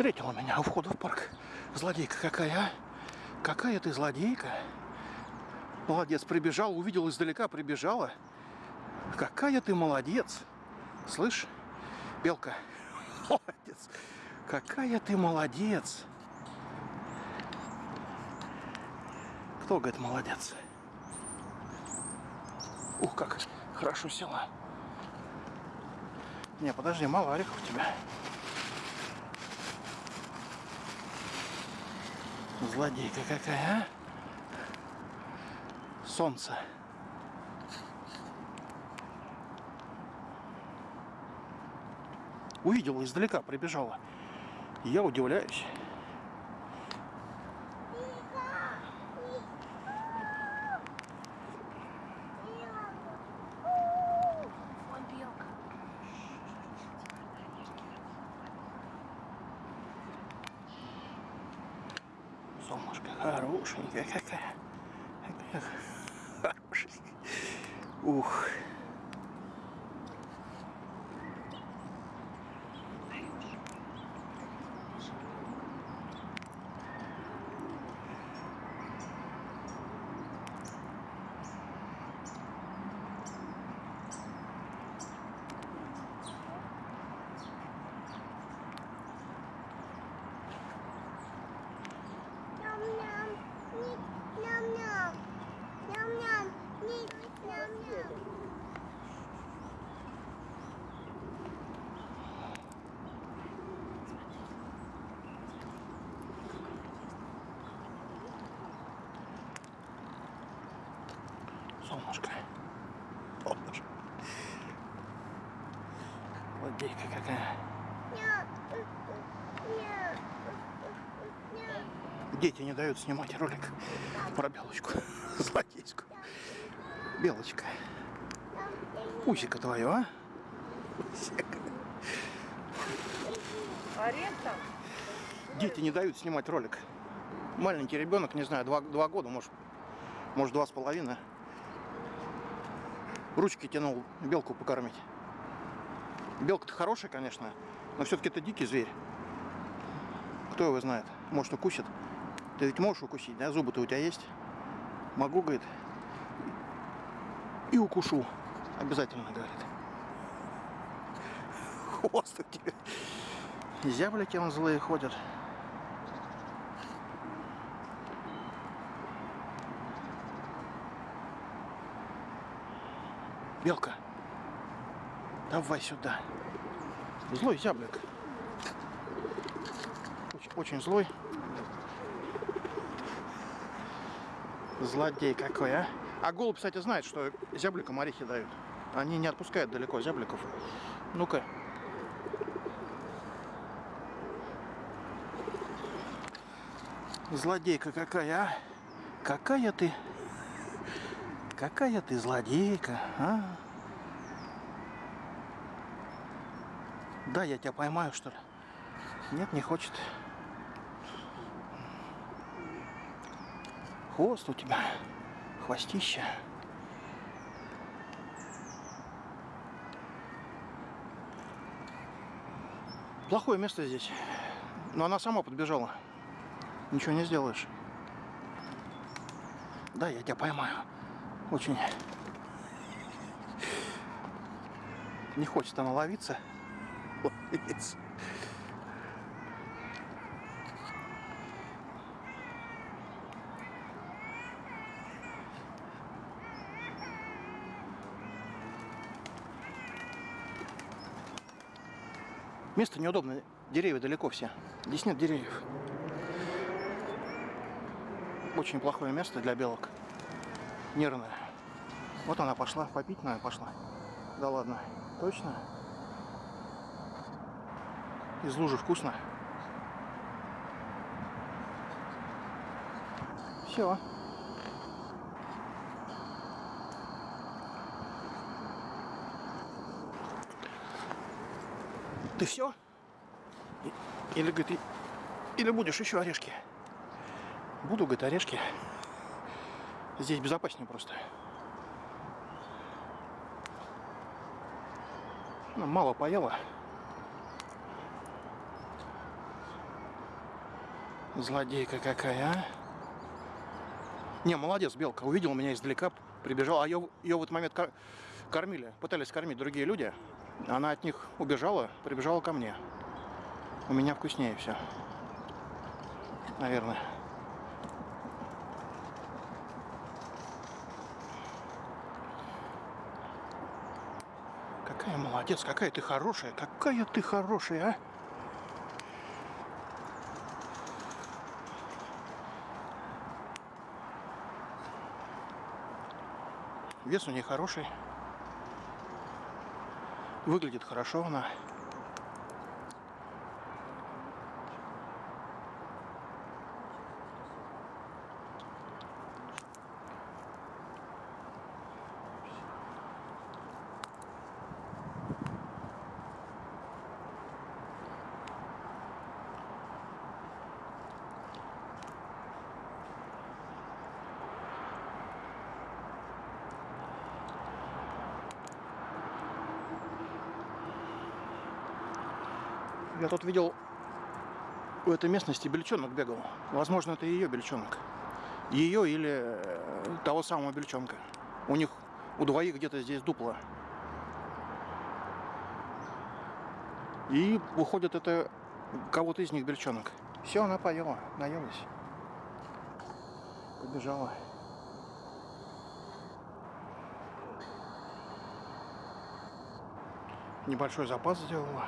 Встретила меня у входа в парк. Злодейка какая, а? Какая ты злодейка. Молодец, прибежал, увидел издалека, прибежала. Какая ты молодец. Слышь, белка, молодец. Какая ты молодец. Кто говорит молодец? Ух, как хорошо села. Не, подожди, мало орехов у тебя. Злодейка какая, а? Солнце. Увидела издалека, прибежала. Я удивляюсь. Солнышко хорошенькая какая. Какая хорошенькая. Ух. Солнышко. Солнышко. Злодейка какая. Дети не дают снимать ролик про белочку. Злодейскую. Белочка. Пусика твое, а? Пусик. Орех там? Дети не дают снимать ролик. Маленький ребенок, не знаю, два, два года, может, может два с половиной. Ручки тянул белку покормить. Белка-то хорошая, конечно, но все-таки это дикий зверь. Кто его знает? Может, укусит? Ты ведь можешь укусить, да? Зубы-то у тебя есть? Могу, говорит. И укушу. Обязательно, говорит. Хвост у тебя. Зяблики он злые ходят. Белка, давай сюда. Злой зяблик. Очень, очень злой. Злодей какой, а? А голубь, кстати, знает, что зябликам орехи дают. Они не отпускают далеко зябликов. Ну-ка. Злодейка какая, а? Какая ты? Какая ты злодейка, а? Да, я тебя поймаю, что ли? Нет, не хочет. Хвост у тебя, хвостище. Плохое место здесь. Но она сама подбежала. Ничего не сделаешь. Да, я тебя поймаю. Очень не хочет она ловиться. Ловиться. Место неудобное. Деревья далеко все. Здесь нет деревьев. Очень плохое место для белок. Нервное. Вот она пошла. Попить надо пошла. Да ладно. Точно? Из лужи вкусно. Все. Ты все? Или, говорит, или будешь еще орешки? Буду, говорит, орешки. Здесь безопаснее просто. Ну, мало поела. Злодейка какая, а? Не, молодец, белка. Увидела меня издалека, прибежала. А ее в этот момент кор- кормили, пытались кормить другие люди. Она от них убежала, прибежала ко мне. У меня вкуснее все. Наверное. Какая молодец, какая ты хорошая, какая ты хорошая, а? Вес у нее хороший. Выглядит хорошо она. Я тут видел в этой местности бельчонок бегал. Возможно, это ее бельчонок. Ее или э, того самого бельчонка. У них у двоих где-то здесь дупло. И выходит это кого-то из них бельчонок. Все, она поела, наелась. Побежала. Небольшой запас сделала.